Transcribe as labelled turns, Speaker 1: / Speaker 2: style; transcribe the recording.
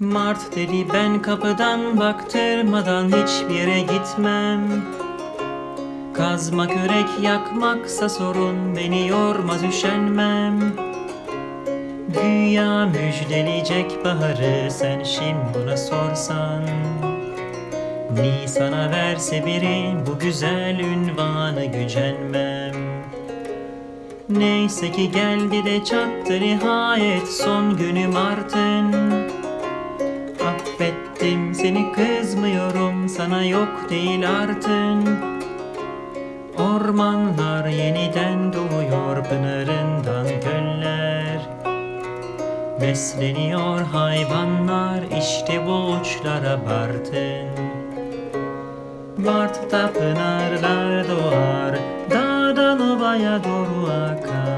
Speaker 1: Mart dedi ben kapıdan baktırmadan hiçbir yere gitmem. Kazma kürek yakmaksa sorun beni yormaz üşenmem. Güya müjdeleyecek baharı sen şimdi buna sorsan. Nisan'a verse biri bu güzel ünvanı gücenmem. Neyse ki geldi de çattı nihayet son günü Mart'ın Affettim seni kızmıyorum sana yok değil artın. Ormanlar yeniden doğuyor pınarından göller. Besleniyor hayvanlar işte bu uçlara Bartın Mart'ta pınarlar doğar Dağdan ovaya doğru akar